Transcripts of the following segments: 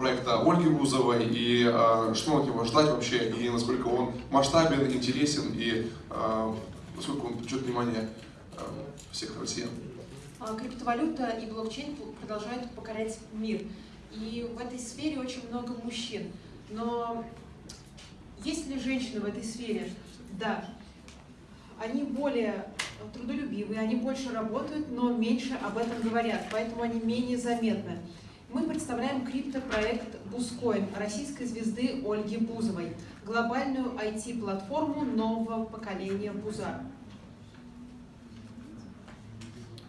проекта Ольги Бузовой и э, что от него ждать вообще, и насколько он масштабен, интересен, и э, насколько он привлечет внимание э, всех россиян. Криптовалюта и блокчейн продолжают покорять мир. И в этой сфере очень много мужчин. Но есть ли женщины в этой сфере? Да. Они более трудолюбивые, они больше работают, но меньше об этом говорят, поэтому они менее заметны. Мы представляем криптопроект Бускоин российской звезды Ольги Бузовой, глобальную IT-платформу нового поколения Буза.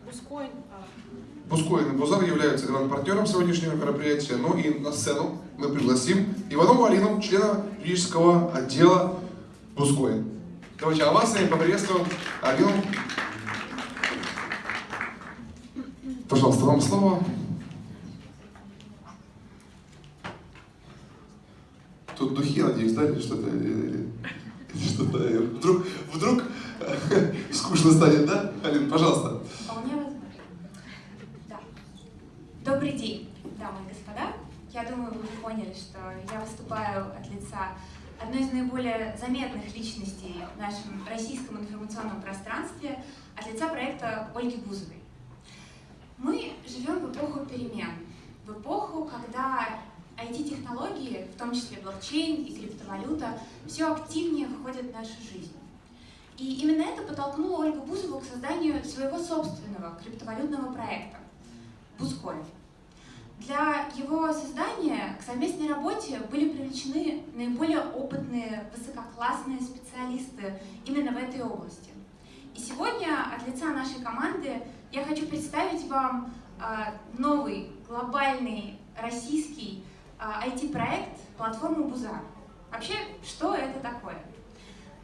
Бускоин. А. Бускоин и Бузар являются гранд-партнером сегодняшнего мероприятия. Ну и на сцену мы пригласим Иванову Алину, члена юридического отдела Бускоин. Давайте овациями поприветствуем Алину. Пожалуйста, вам слово. Тут духи, надеюсь, да, или что-то? Что-то вдруг, вдруг скучно станет, да? Алин, пожалуйста. Вполне возможно. Да. Добрый день, дамы и господа. Я думаю, вы поняли, что я выступаю от лица одной из наиболее заметных личностей в нашем российском информационном пространстве, от лица проекта Ольги Бузовой. Мы живем в эпоху перемен, в эпоху, когда IT-технологии, в том числе блокчейн и криптовалюта, все активнее входят в нашу жизнь. И именно это подтолкнуло Ольгу Бузову к созданию своего собственного криптовалютного проекта – Бузкоин. Для его создания к совместной работе были привлечены наиболее опытные, высококлассные специалисты именно в этой области. И сегодня от лица нашей команды я хочу представить вам а, новый глобальный российский IT-проект а, платформу Бузар. Вообще, что это такое?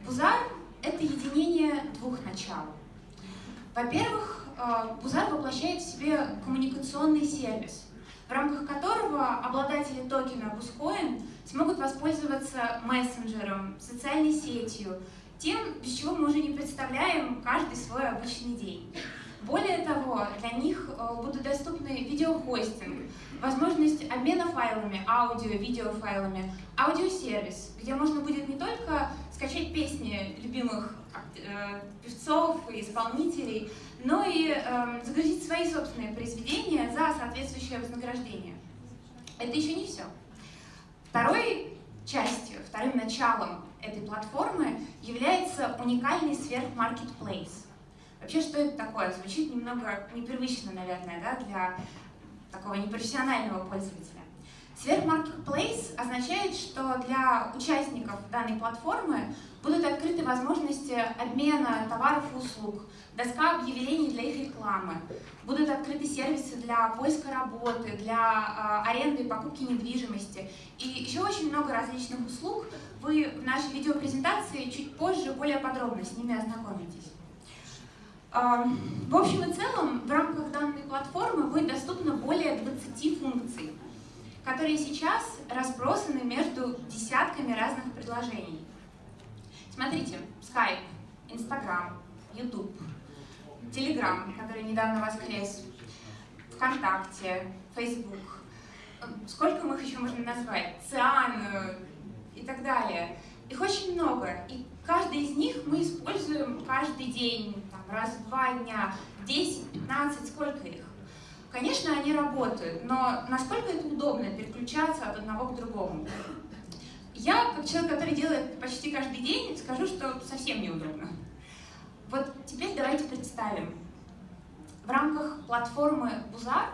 Бузар — это единение двух начал. Во-первых, а, Бузар воплощает в себе коммуникационный сервис, в рамках которого обладатели токена Бускоин смогут воспользоваться мессенджером, социальной сетью, тем, без чего мы уже не представляем каждый свой обычный день. Более того, для них э, будут доступны видеохостинг, возможность обмена файлами, аудио, видеофайлами, аудиосервис, где можно будет не только скачать песни любимых э, певцов и исполнителей, но и э, загрузить свои собственные произведения за соответствующее вознаграждение. Это еще не все. Второй частью, вторым началом этой платформы является уникальный сверхмаркетплейс. Вообще, что это такое? Звучит немного непривычно, наверное, да, для такого непрофессионального пользователя. Сверхмаркетплейс означает, что для участников данной платформы будут открыты возможности обмена товаров и услуг, доска объявлений для их рекламы, будут открыты сервисы для поиска работы, для э, аренды и покупки недвижимости и еще очень много различных услуг. Вы в нашей видеопрезентации чуть позже более подробно с ними ознакомитесь. В общем и целом, в рамках данной платформы будет доступно более 20 функций, которые сейчас разбросаны между десятками разных предложений. Смотрите, Skype, Instagram, YouTube, Telegram, который недавно воскрес, ВКонтакте, Facebook. Сколько мы их еще можно назвать? Циан и так далее. Их очень много, и каждый из них мы используем каждый день, раз в два дня, 10, 15, сколько их. Конечно, они работают, но насколько это удобно переключаться от одного к другому? Я, как человек, который делает почти каждый день, скажу, что совсем неудобно. Вот теперь давайте представим. В рамках платформы Бузар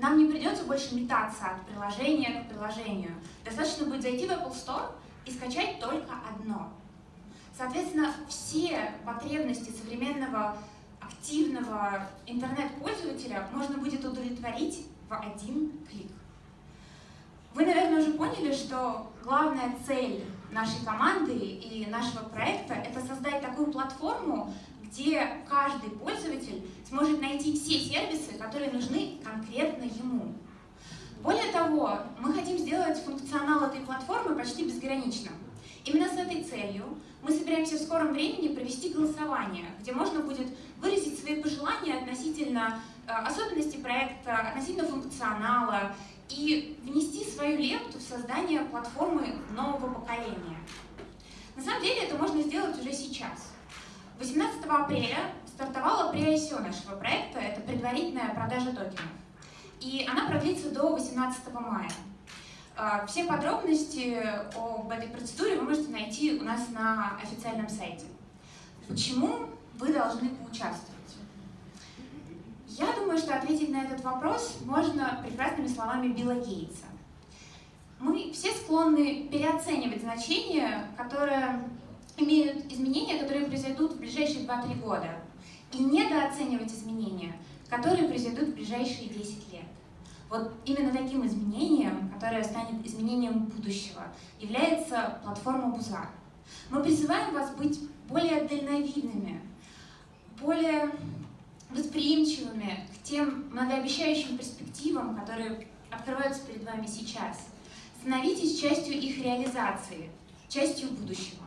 нам не придется больше метаться от приложения к приложению. Достаточно будет зайти в Apple Store и скачать только одно. Соответственно, все потребности современного активного интернет-пользователя можно будет удовлетворить в один клик. Вы, наверное, уже поняли, что главная цель нашей команды и нашего проекта – это создать такую платформу, где каждый пользователь сможет найти все сервисы, которые нужны конкретно ему. Более того, мы хотим сделать функционал этой платформы почти безграничным. Именно с этой целью мы собираемся в скором времени провести голосование, где можно будет выразить свои пожелания относительно э, особенностей проекта, относительно функционала и внести свою лепту в создание платформы нового поколения. На самом деле это можно сделать уже сейчас. 18 апреля стартовала pre-ICO нашего проекта, это предварительная продажа токенов. И она продлится до 18 мая. А, все подробности об этой процедуре вы можете найти у нас на официальном сайте. Почему вы должны поучаствовать? Я думаю, что ответить на этот вопрос можно прекрасными словами Билла Гейтса. Мы все склонны переоценивать значения, которые имеют изменения, которые произойдут в ближайшие 2-3 года, и недооценивать изменения, которые произойдут в ближайшие 10 лет. Вот именно таким изменением, которое станет изменением будущего, является платформа Бузар. Мы призываем вас быть более дальновидными, более восприимчивыми к тем многообещающим перспективам, которые открываются перед вами сейчас. Становитесь частью их реализации, частью будущего.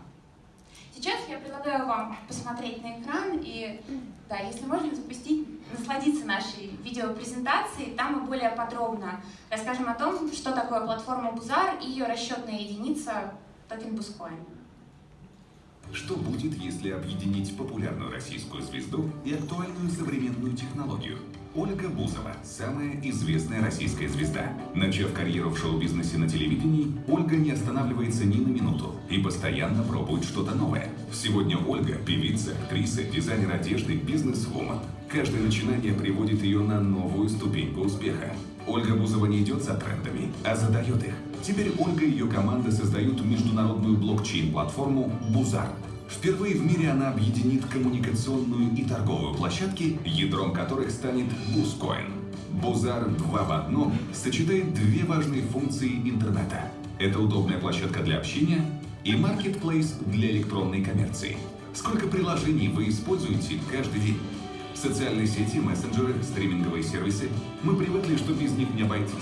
Сейчас я предлагаю вам посмотреть на экран и, да, если можно, запустить, насладиться нашей видеопрезентацией. Там мы более подробно расскажем о том, что такое платформа Бузар и ее расчетная единица токен Бускоин. Что будет, если объединить популярную российскую звезду и актуальную современную технологию? Ольга Бузова – самая известная российская звезда. Начав карьеру в шоу-бизнесе на телевидении, Ольга не останавливается ни на минуту и постоянно пробует что-то новое. Сегодня Ольга – певица, актриса, дизайнер одежды, бизнес-вумен. Каждое начинание приводит ее на новую ступеньку успеха. Ольга Бузова не идет за трендами, а задает их. Теперь Ольга и ее команда создают международную блокчейн-платформу «Бузар». Впервые в мире она объединит коммуникационную и торговую площадки, ядром которых станет Бускоин. Бузар 2 в одном сочетает две важные функции интернета. Это удобная площадка для общения и маркетплейс для электронной коммерции. Сколько приложений вы используете каждый день? Социальные сети, мессенджеры, стриминговые сервисы – мы привыкли, что без них не обойтись.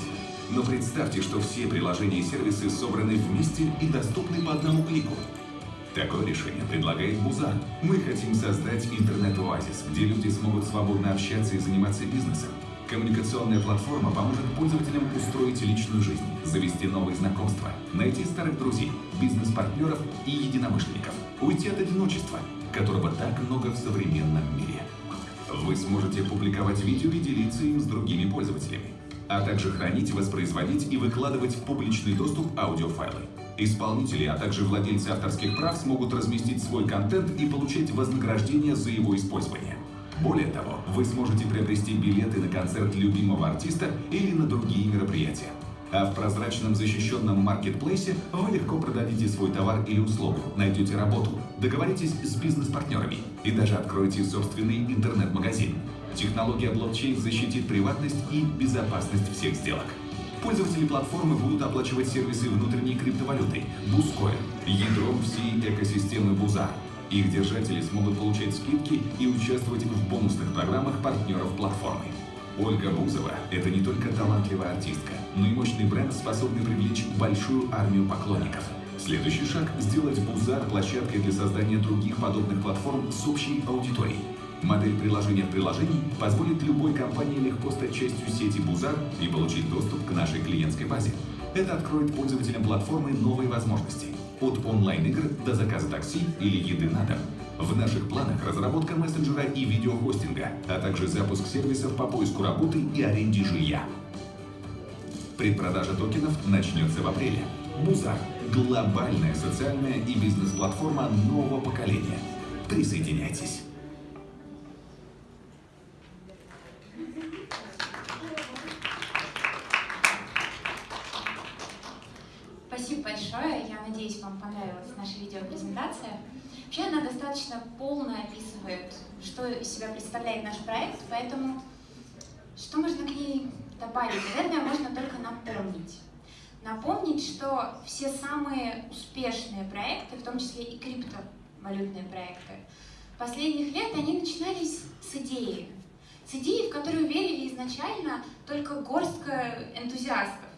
Но представьте, что все приложения и сервисы собраны вместе и доступны по одному клику. Такое решение предлагает Бузар. Мы хотим создать интернет-оазис, где люди смогут свободно общаться и заниматься бизнесом. Коммуникационная платформа поможет пользователям устроить личную жизнь, завести новые знакомства, найти старых друзей, бизнес-партнеров и единомышленников, уйти от одиночества, которого так много в современном мире. Вы сможете публиковать видео и делиться им с другими пользователями а также хранить, воспроизводить и выкладывать в публичный доступ аудиофайлы. Исполнители, а также владельцы авторских прав смогут разместить свой контент и получать вознаграждение за его использование. Более того, вы сможете приобрести билеты на концерт любимого артиста или на другие мероприятия. А в прозрачном защищенном маркетплейсе вы легко продадите свой товар или услугу, найдете работу, договоритесь с бизнес-партнерами и даже откроете собственный интернет-магазин. Технология блокчейн защитит приватность и безопасность всех сделок. Пользователи платформы будут оплачивать сервисы внутренней криптовалюты Бускоин, ядром всей экосистемы Бузар. Их держатели смогут получать скидки и участвовать в бонусных программах партнеров платформы. Ольга Бузова – это не только талантливая артистка, но и мощный бренд, способный привлечь большую армию поклонников. Следующий шаг – сделать Бузар площадкой для создания других подобных платформ с общей аудиторией. Модель приложения в приложении позволит любой компании легко стать частью сети Бузар и получить доступ к нашей клиентской базе. Это откроет пользователям платформы новые возможности. От онлайн-игр до заказа такси или еды на дом. В наших планах разработка мессенджера и видеохостинга, а также запуск сервисов по поиску работы и аренде жилья. Предпродажа токенов начнется в апреле. Бузар – глобальная социальная и бизнес-платформа нового поколения. Присоединяйтесь. Что из себя представляет наш проект, поэтому что можно к ней добавить? Наверное, можно только напомнить. Напомнить, что все самые успешные проекты, в том числе и криптовалютные проекты, последних лет они начинались с идеи. С идеи, в которую верили изначально только горстка энтузиастов.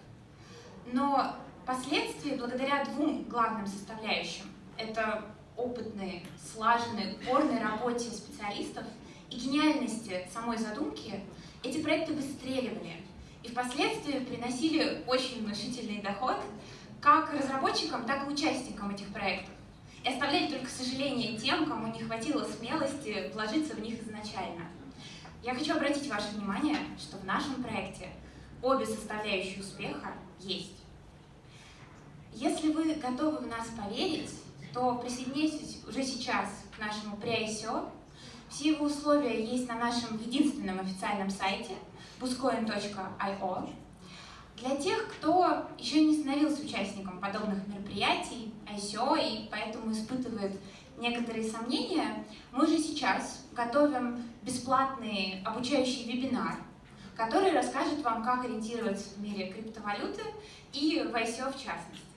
Но Впоследствии, благодаря двум главным составляющим, это опытной, слаженной, упорной работе специалистов и гениальности самой задумки, эти проекты выстреливали. И впоследствии приносили очень внушительный доход как разработчикам, так и участникам этих проектов. И оставляли только сожаление тем, кому не хватило смелости вложиться в них изначально. Я хочу обратить ваше внимание, что в нашем проекте обе составляющие успеха есть. Если вы готовы в нас поверить, то присоединяйтесь уже сейчас к нашему pre-ICO. Все его условия есть на нашем единственном официальном сайте buscoin.io. Для тех, кто еще не становился участником подобных мероприятий, ICO, и поэтому испытывает некоторые сомнения, мы уже сейчас готовим бесплатный обучающий вебинар, который расскажет вам, как ориентироваться в мире криптовалюты и в ICO в частности.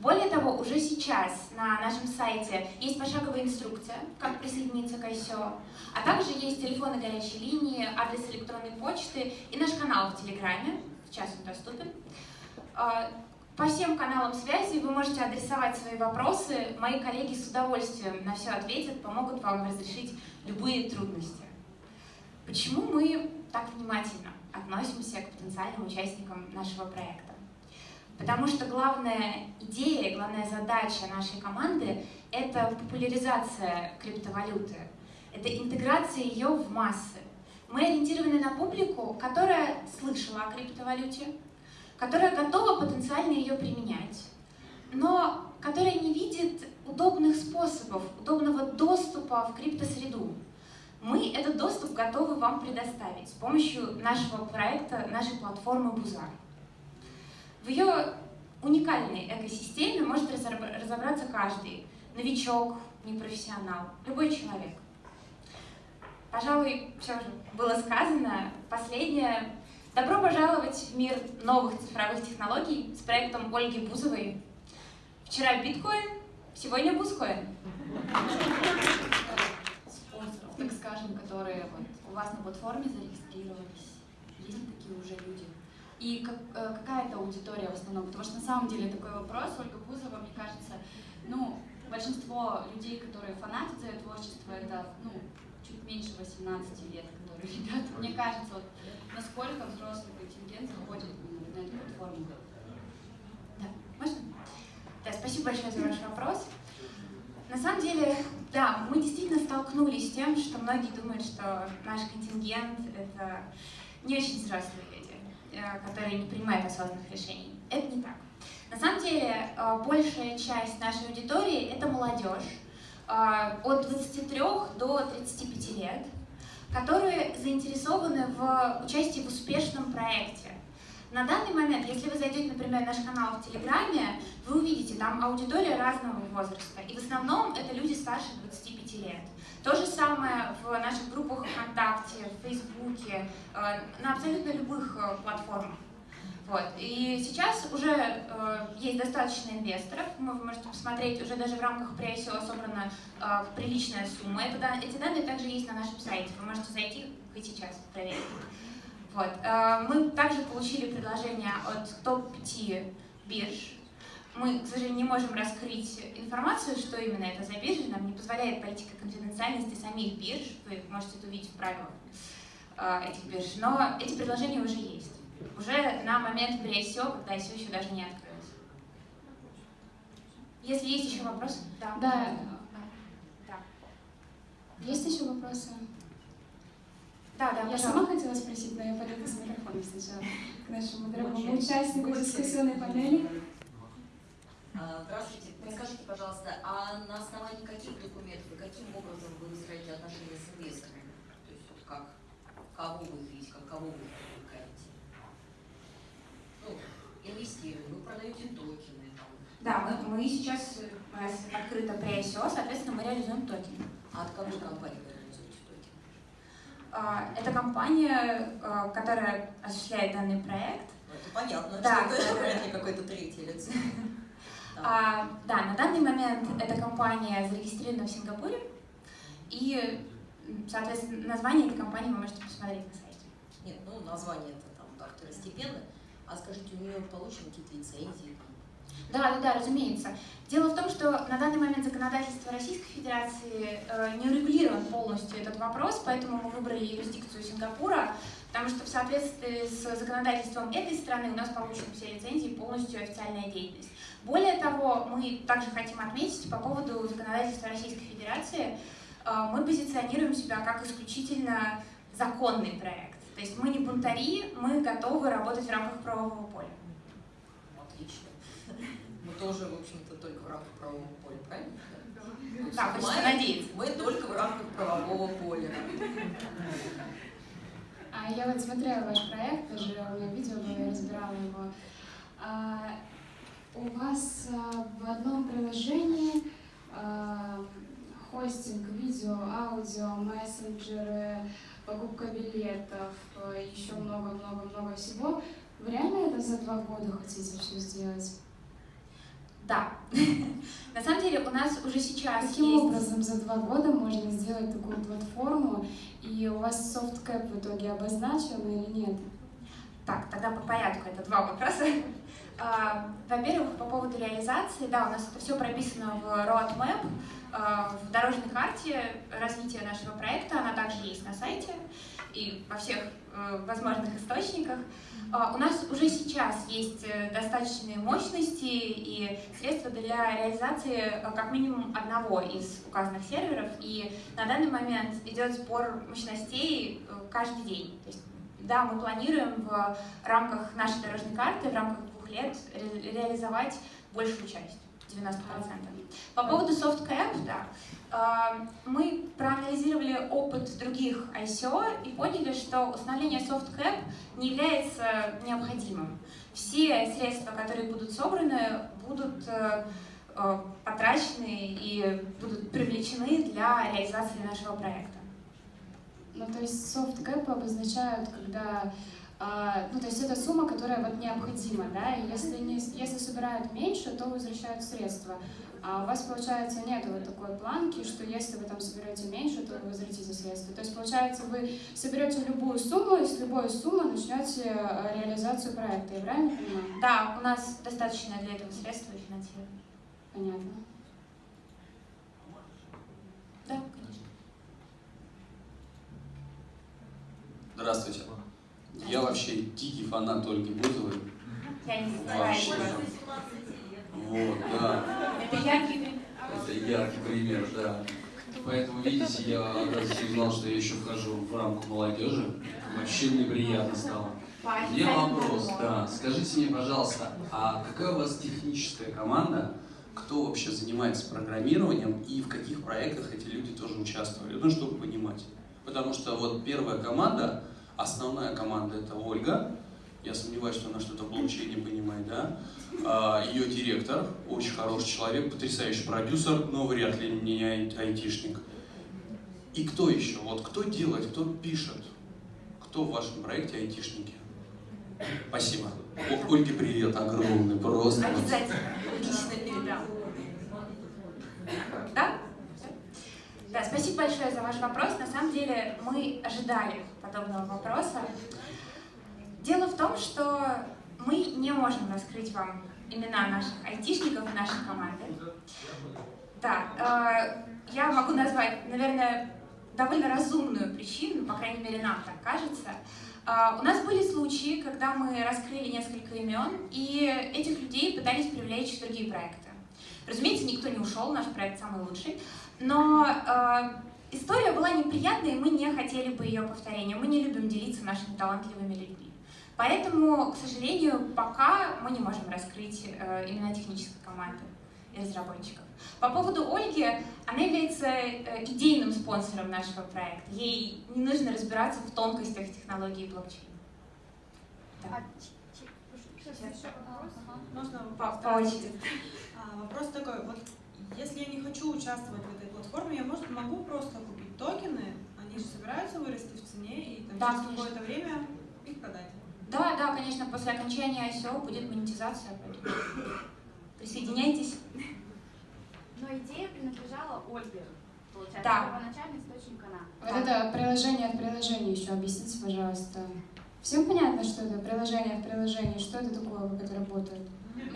Более того, уже сейчас на нашем сайте есть пошаговая инструкция, как присоединиться к ICO, а также есть телефоны горячей линии, адрес электронной почты и наш канал в Телеграме, сейчас он доступен. А, по всем каналам связи вы можете адресовать свои вопросы, мои коллеги с удовольствием на все ответят, помогут вам разрешить любые трудности. Почему мы так внимательно относимся к потенциальным участникам нашего проекта? Потому что главная идея, главная задача нашей команды — это популяризация криптовалюты, это интеграция ее в массы. Мы ориентированы на публику, которая слышала о криптовалюте, которая готова потенциально ее применять, но которая не видит удобных способов, удобного доступа в криптосреду. Мы этот доступ готовы вам предоставить с помощью нашего проекта, нашей платформы Бузар. В ее уникальной экосистеме может разобраться каждый. Новичок, непрофессионал, любой человек. Пожалуй, все же было сказано. Последнее. Добро пожаловать в мир новых цифровых технологий с проектом Ольги Бузовой. Вчера биткоин, сегодня бузкоин. Спонсоров, так скажем, которые вот у вас на платформе зарегистрировались. Есть такие уже люди? И как, э, какая это аудитория в основном? Потому что на самом деле такой вопрос, Ольга Бузова, мне кажется, ну, большинство людей, которые фанатят за ее творчество, это, ну, чуть меньше 18 лет, которые ребята. Мне кажется, вот насколько взрослый контингент заходит на эту платформу. Да, можно? Да, спасибо большое за ваш вопрос. На самом деле, да, мы действительно столкнулись с тем, что многие думают, что наш контингент — это не очень взрослые люди. Э, которые не принимают осознанных решений. Это не так. На самом деле, э, большая часть нашей аудитории — это молодежь э, от 23 до 35 лет, которые заинтересованы в участии в успешном проекте. На данный момент, если вы зайдете, например, в наш канал в Телеграме, вы увидите там аудитория разного возраста. И в основном это люди старше 25 лет. То же самое в наших группах ВКонтакте, в Фейсбуке, э, на абсолютно любых э, платформах. Вот. И сейчас уже э, есть достаточно инвесторов, вы можете посмотреть, уже даже в рамках pre собрана приличная сумма. Это, эти данные также есть на нашем сайте, вы можете зайти хоть сейчас проверить. Вот. Мы также получили предложение от топ-5 бирж мы, к сожалению, не можем раскрыть информацию, что именно это за биржа, нам не позволяет политика конфиденциальности самих бирж, вы можете это увидеть в правилах этих бирж, но эти предложения уже есть, уже на момент pre-ICO, когда ICO еще даже не открылось. Если есть еще вопросы? Да. Да. да. Есть еще вопросы? Да, да, Я пожалуйста. сама хотела спросить, но я подойду с микрофоном сначала к нашему дорогому участнику дискуссионной панели. А, здравствуйте. Подскажите, пожалуйста, а на основании каких документов и каким образом вы выстраиваете отношения с инвесторами? То есть вот как, кого вы видите, как кого вы привлекаете? Ну, инвестируем, вы продаете токены. Там. Да, мы, мы сейчас, у нас открыто pre-ICO, соответственно, мы реализуем токены. А от какой компании вы реализуете токены? А, это компания, а, которая осуществляет данный проект. Ну, это понятно, да, что это вряд ли какой-то третий лицо. А, да, на данный момент эта компания зарегистрирована в Сингапуре, и, соответственно, название этой компании вы можете посмотреть на сайте. Нет, ну название это там так второстепенно. А скажите, у нее получены какие-то лицензии? Да, да, да, разумеется. Дело в том, что на данный момент законодательство Российской Федерации э, не урегулирован полностью этот вопрос, поэтому мы выбрали юрисдикцию Сингапура, потому что в соответствии с законодательством этой страны у нас получены все лицензии полностью официальная деятельность. Более того, мы также хотим отметить по поводу законодательства Российской Федерации, мы позиционируем себя как исключительно законный проект. То есть мы не бунтари, мы готовы работать в рамках правового поля. Отлично. Мы тоже, в общем-то, только в рамках правового поля, правильно? Да, хочется надеяться. Мы только в рамках правового поля. А я вот смотрела ваш проект, даже у меня видео было, я разбирала его. А, у вас а, в одном приложении а, хостинг, видео, аудио, мессенджеры, покупка билетов, а, еще много-много-много всего. Вы реально это за два года хотите все сделать? Да. На самом деле у нас уже сейчас Каким есть... образом за два года можно сделать такую платформу, и у вас софткэп в итоге обозначен или нет? Так, тогда по порядку, это два вопроса. А, Во-первых, по поводу реализации, да, у нас это все прописано в roadmap, а, в дорожной карте развития нашего проекта, она также есть на сайте и во всех э, возможных источниках. А, У нас уже сейчас есть э, достаточные мощности и средства для реализации э, как минимум одного из указанных серверов, и на данный момент идет сбор мощностей каждый день. То есть, да, мы планируем в рамках нашей дорожной карты, в рамках лет ре- реализовать большую часть, 90%. По поводу SoftCap, да, э, мы проанализировали опыт других ICO и поняли, что установление SoftCap не является необходимым. Все средства, которые будут собраны, будут э, э, потрачены и будут привлечены для реализации нашего проекта. Ну, то есть soft cap обозначают, когда, ну, то есть это сумма, которая вот необходима, да, и если, не, если собирают меньше, то возвращают средства. А у вас, получается, нет вот такой планки, что если вы там соберете меньше, то вы возвратите средства. То есть, получается, вы соберете любую сумму, и с любой суммы начнете э, реализацию проекта, я правильно понимаю? Да, у нас достаточно для этого средства и финансирования. Понятно. Да, конечно. Здравствуйте. Я вообще дикий фанат Ольги Бузовой. Я не Вообще. стараюсь. Вот, да. Это яркий пример. Это яркий пример, да. Поэтому, видите, я оказывается узнал, что я еще вхожу в рамку молодежи. Вообще мне приятно стало. Меня вопрос, да. Скажите мне, пожалуйста, а какая у вас техническая команда? Кто вообще занимается программированием и в каких проектах эти люди тоже участвовали? Ну, чтобы понимать. Потому что вот первая команда, основная команда это Ольга. Я сомневаюсь, что она что-то в блокчейне понимает, да? А, Ее директор, очень хороший человек, потрясающий продюсер, но вряд ли не ай- айтишник. И кто еще? Вот кто делает, кто пишет? Кто в вашем проекте айтишники? Спасибо. Ольге привет огромный, просто. Обязательно. Лично передам. Да? Да, спасибо большое за ваш вопрос. На самом деле мы ожидали подобного вопроса. Дело в том, что мы не можем раскрыть вам имена наших айтишников нашей команды. Да, э, я могу назвать, наверное, довольно разумную причину, по крайней мере, нам так кажется. А, У нас были случаи, когда мы раскрыли несколько имен, и этих людей пытались привлечь в другие проекты. Разумеется, никто не ушел, наш проект самый лучший, но э, история была неприятной, и мы не хотели бы ее повторения. Мы не любим делиться нашими талантливыми людьми. Поэтому, к сожалению, пока мы не можем раскрыть э, имена технической команды и разработчиков. По поводу Ольги, она является э, идейным спонсором нашего проекта. Ей не нужно разбираться в тонкостях технологии блокчейн. Да. Можно По, по очереди. А, вопрос такой, вот если я не хочу участвовать в платформе, я может, могу просто купить токены, они же собираются вырасти в цене и там, Да, через какое-то время их продать. Да, да, конечно, после окончания ICO будет монетизация, поэтому присоединяйтесь. Но идея принадлежала Ольге, получается, Да. первоначальный источник она. Вот это приложение в приложении еще объясните, пожалуйста. Всем понятно, что это приложение в приложении? Что это такое, как это работает?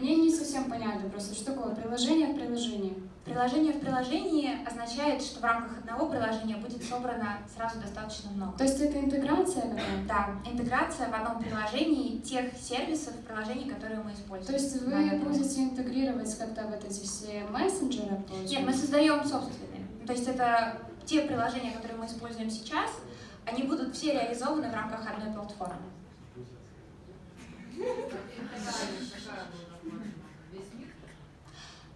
Мне не совсем понятно просто, что такое приложение в приложении. Приложение в приложении означает, что в рамках одного приложения будет собрано сразу достаточно много. То есть это интеграция какая-то? Да, интеграция в одном приложении тех сервисов приложений, которые мы используем. То есть вы Да, будете интегрировать как-то вот эти все мессенджеры? получается? Нет, мы создаем собственные. То есть это те приложения, которые мы используем сейчас, они будут все реализованы в рамках одной платформы.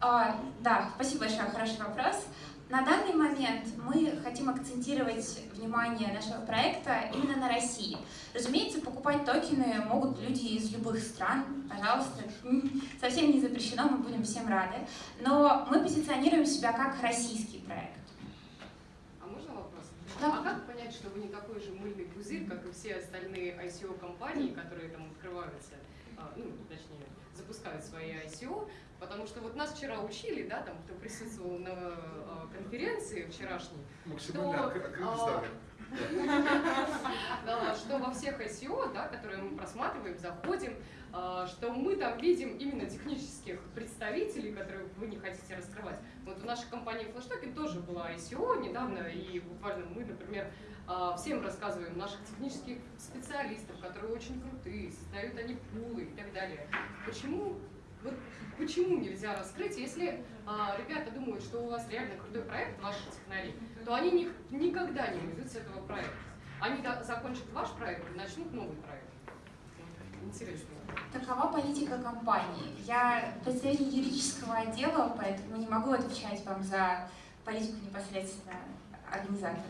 А, да, спасибо большое, хороший вопрос. На данный момент мы хотим акцентировать внимание нашего проекта именно на России. Разумеется, покупать токены могут люди из любых стран, пожалуйста, совсем не запрещено, мы будем всем рады. Но мы позиционируем себя как российский проект. А? Да. А как понять, что вы не такой же мыльный пузырь, как и все остальные ICO-компании, которые там открываются, а, ну, точнее, запускают свои ICO? Потому что вот нас вчера учили, да, там, кто присутствовал на а, конференции вчерашней, Максимально что, что во всех ICO, да, которые мы просматриваем, заходим, а, что мы там видим именно технических представителей, которые вы не хотите раскрывать. Вот в нашей компании Flashtoken тоже была ICO недавно, и буквально мы, например, а, всем рассказываем наших технических специалистов, которые очень крутые, создают они пулы и так далее. Почему вот почему нельзя раскрыть, если а, ребята думают, что у вас реально крутой проект, ваши технари, то они ни- никогда не уйдут с этого проекта. Они до- закончат ваш проект и начнут новый проект. Интересно. Такова политика компании. Я представитель юридического отдела, поэтому не могу отвечать вам за политику непосредственно организатора.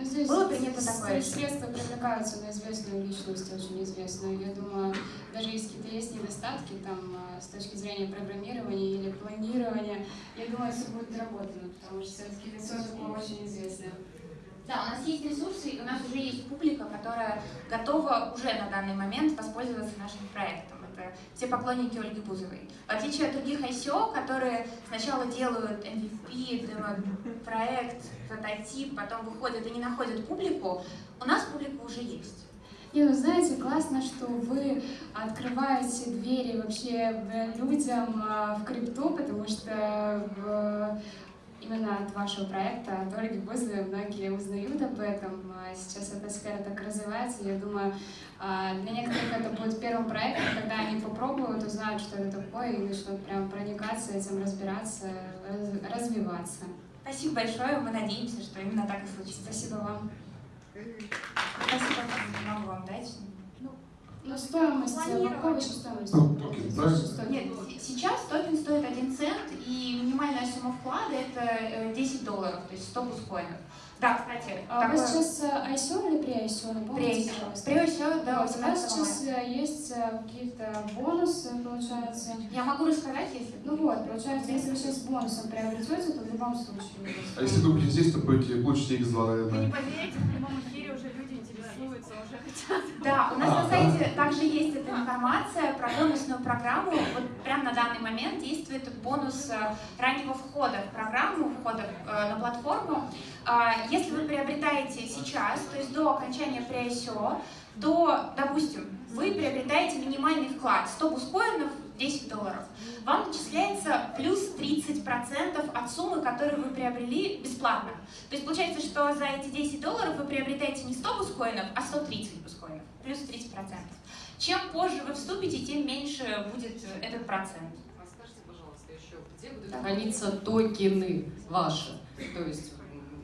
Ну, здесь Было принято такое средства привлекаются на известную личность, очень известную. Я думаю, даже если какие-то есть недостатки там а, с точки зрения программирования или планирования, я думаю, все будет доработано, потому что все-таки лицо такое очень известное. Да, у нас есть ресурсы, и у нас уже есть публика, которая готова уже на данный момент воспользоваться нашим проектом. Все поклонники Ольги Бузовой. В отличие от других ICO, которые сначала делают MVP, проект, прототип, потом выходят и не находят публику, у нас публика уже есть. Не, ну знаете, классно, что вы открываете двери вообще э, людям а, в крипту, потому что в- именно от вашего проекта, от Ольги Бузовой, многие узнают об этом. А Сейчас эта сфера так развивается. Я думаю, а, для некоторых это будет первым проектом, когда они попробуют, узнают, что это такое, и начнут прям проникаться этим, разбираться, раз- развиваться. Спасибо большое, мы надеемся, что именно так и случится. Спасибо вам. Спасибо, могу вам дать. Стоимость, Планирование. какого стоимость? Ну, токен? Что Нет, сейчас токен стоит 1 цент, и минимальная сумма вклада это э, 10 долларов, то есть 100 бускоинов. Да, кстати, А у вас такое- сейчас э, ICO или при ICO? При ICO. При ICO, да, Вот, у вас 18 сейчас э, есть э, какие-то бонусы, получается. Я могу рассказать, если... Ну вот, получается, если вы сейчас бонусом приобретете, то в любом случае. А если вы будете здесь, то будете получите X2, Вы не поверите, в прямом эфире уже интересуются, уже хотят. Да, у нас А, на сайте также есть эта информация про бонусную программу. Вот прямо на данный момент действует бонус э, раннего входа в программу, входа э, на платформу. А, Если вы приобретаете сейчас, то есть до окончания pre-ICO, то, допустим, вы приобретаете минимальный вклад 100 бускоинов, 10 долларов. Вам начисляется плюс 30% от суммы, которую вы приобрели бесплатно. То есть получается, что за эти 10 долларов вы приобретаете не 100 бускоинов, а 130 бускоинов, плюс 30%. Чем позже вы вступите, тем меньше будет э, этот процент. А скажите, пожалуйста, еще, где будут храниться токены ваши. То есть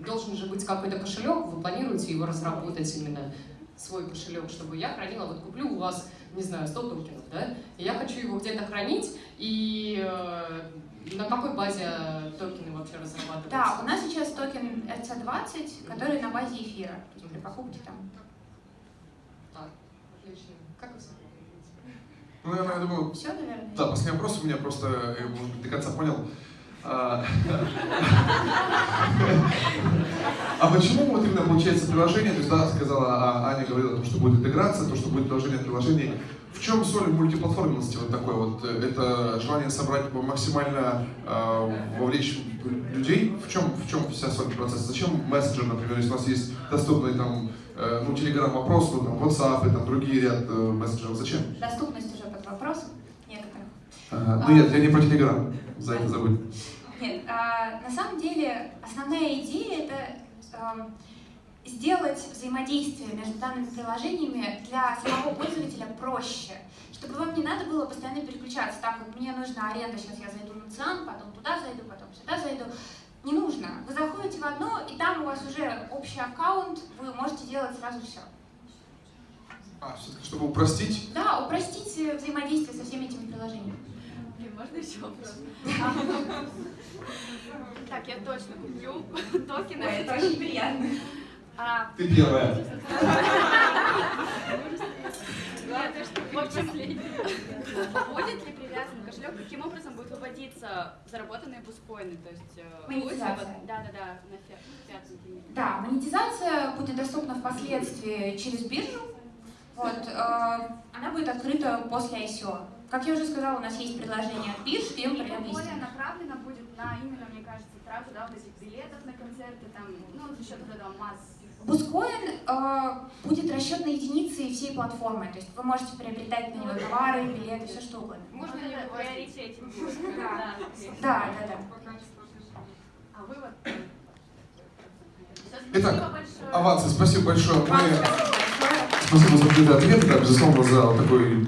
должен же быть какой-то кошелек, вы планируете его разработать именно свой кошелек, чтобы я хранила, вот куплю у вас, не знаю, 100 токенов, да, и я хочу его где-то хранить, и э, на какой базе токены вообще разрабатываются? Да, у нас сейчас токен RC20, который на базе эфира, то есть для покупки там. Так, отлично. Как вы Ну, наверное, я думаю, Все, наверное? Да, последний вопрос у меня просто, я может быть, до конца понял. А а почему вот именно получается приложение, то есть, да, сказала, а, Аня говорила, о том, что будет интеграция, то, что будет приложение приложений. В чем соль мультиплатформенности вот такой вот? Это желание собрать максимально э, вовлечь людей? В чем, в чем вся соль процесса? Зачем мессенджер, например, если у нас есть доступный там, э, ну, Telegram вопрос, ну, там, WhatsApp и там другие ряд э, мессенджеров, зачем? Доступность уже под вопросом некоторых. Ага. Ну нет, я не про Телеграм. За это забудь. Нет, а, на самом деле основная идея это а, сделать взаимодействие между данными приложениями для самого пользователя проще, чтобы вам не надо было постоянно переключаться. Так вот, мне нужна аренда, сейчас я зайду на ЦИАН, потом туда зайду, потом сюда зайду. Не нужно. Вы заходите в одно, и там у вас уже общий аккаунт, вы можете делать сразу все. А, все-таки, чтобы упростить? Да, упростить взаимодействие со всеми этими приложениями. Можно еще вопрос? Так, я точно куплю токены. Ой, это очень приятно. А, Ты первая. Что в общем, будет ли привязан кошелек, каким образом будет выводиться заработанные бускоины? То есть, э, Монетизация. Да, да, да, на фиат. Да, монетизация будет доступна впоследствии через биржу. Вот, э, она будет открыта после ICO. Как я уже сказала, у нас есть предложение от бирж, продаем более направлено будет на именно, мне кажется, трату, да, вот этих билетов на концерты, там, ну, за счет вот этого масс. Бускоин э, будет расчетной единицей всей платформы, то есть вы можете приобретать на него товары, билеты, все что угодно. Можно ли в приоритете? Да, да, да. А вы вот... э, Итак, Спасибо большое. авансы, спасибо большое. Мы... Спасибо за ответы, да, безусловно, за такой